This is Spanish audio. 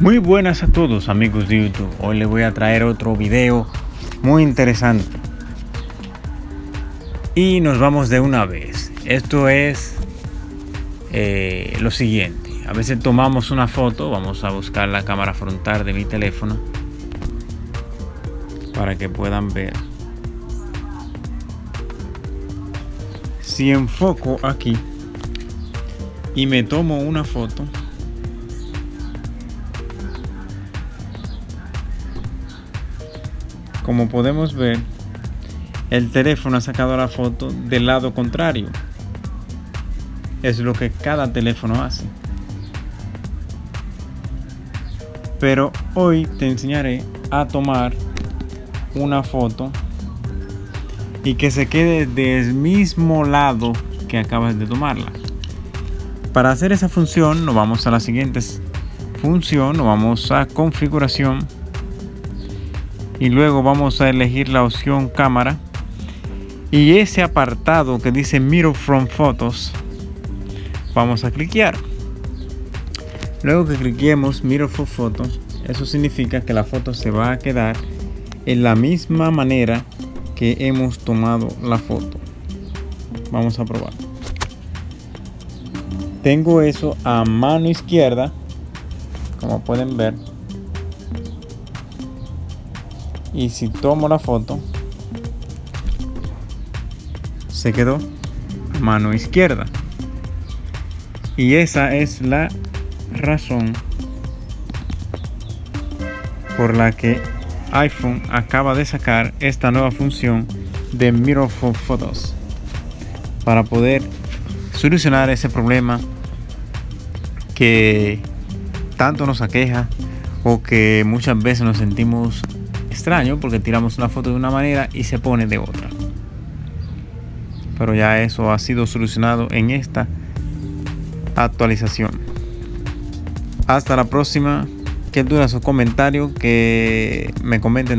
Muy buenas a todos amigos de YouTube. Hoy les voy a traer otro video muy interesante. Y nos vamos de una vez. Esto es eh, lo siguiente. A veces tomamos una foto. Vamos a buscar la cámara frontal de mi teléfono. Para que puedan ver. Si enfoco aquí y me tomo una foto como podemos ver el teléfono ha sacado la foto del lado contrario. Es lo que cada teléfono hace. Pero hoy te enseñaré a tomar una foto y que se quede del mismo lado que acabas de tomarla. Para hacer esa función nos vamos a la siguiente función nos vamos a configuración y luego vamos a elegir la opción cámara. Y ese apartado que dice mirror from photos vamos a cliquear. Luego que cliquemos mirror from photos eso significa que la foto se va a quedar en la misma manera que hemos tomado la foto. Vamos a probar. Tengo eso a mano izquierda como pueden ver y si tomo la foto se quedó mano izquierda. Y esa es la razón por la que iPhone acaba de sacar esta nueva función de Mirror for Photos para poder solucionar ese problema que tanto nos aqueja o que muchas veces nos sentimos extraño porque tiramos una foto de una manera y se pone de otra. Pero ya eso ha sido solucionado en esta actualización. Hasta la próxima. Que duda su comentario que me comenten de